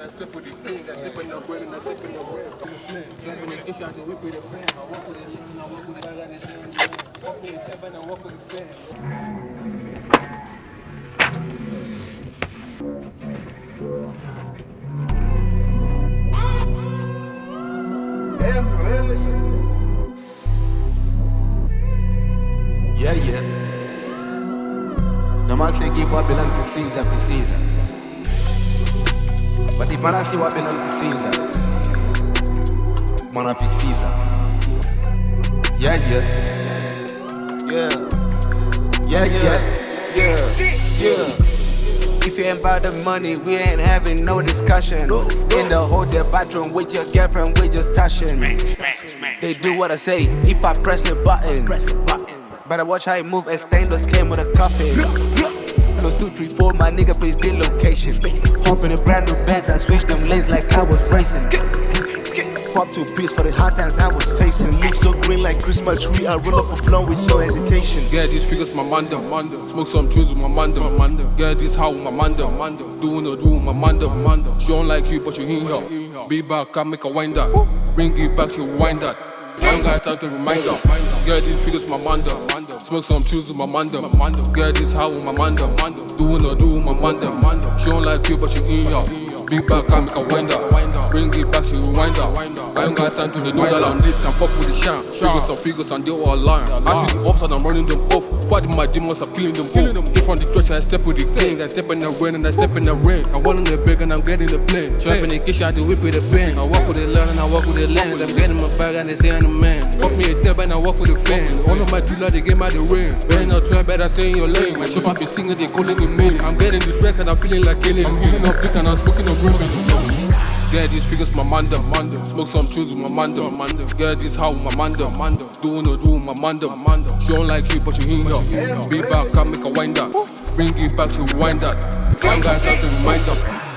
I the king, I step in the bread I step in the bread. Jumping the issue, I just with the fan. I walk with the king, I walk with the bag, I just with the step I walk with the fan. Yeah, yeah. The man say give what belong to Caesar for Caesar. But if man I see what belong to Caesar, man of Caesar. Yeah, yeah. Yeah. Yeah, yeah. Yeah. Yeah. If you ain't about the money, we ain't having no discussion. In the hotel bathroom with your girlfriend, we just touching. They do what I say if I press the button. Press the button. Better watch how I move as stainless came with a coffin. Three, four, my nigga please the location. Hop in a brand new Benz, I switch them lanes like I was racing. Pop two beats for the hard times I was facing. Leaf so green like Christmas tree, I roll up a blunt with no hesitation. Yeah, these figures my manda, manda. Smoke some juice with my manda, manda. Yeah, this how my manda, manda. Doing the do my manda, manda. She don't like you, but you in here. Be back, I make a wind that. Bring it back, she wind that. I don't got time to remind her. Yeah, these figures my manda, manda. Smoke some juice with my manda. Yeah, this how with my manda. Doing the do with my manda. She don't like you, but you in here. Be back, I make a wind that. Bring it back, she rewind ain't got time to know that I'm lit, and fuck with the shine. Figures some figures and they all lying. I see the ups and I'm running them off. Fighting my demons, I'm killing them both. Hit from the stretch, I step with the king. I step in the rain and I step in the rain. I want in the big and I'm getting the plane. Trap in the kitchen, I do whip with the pen. I walk with the learn and I walk with the lens. I'm getting my bag and they say I'm the man. Fuck me a step and I walk with the fan. All of my dealer, they get my the rain. Better not try, better stay in your lane. My chop, I be singing, they calling me main. I'm getting the distressed and I'm feeling like killing. I'm healing up dick and I'm smoking up women. Yeah, these figures my manda, manda. Smoke some tunes with my manda, manda. Yeah, this how my manda, manda. Doing do with my manda, manda. She don't like you, but you in here. Be back, I make a wind up. Bring it back, she wind up. Got time to remind her.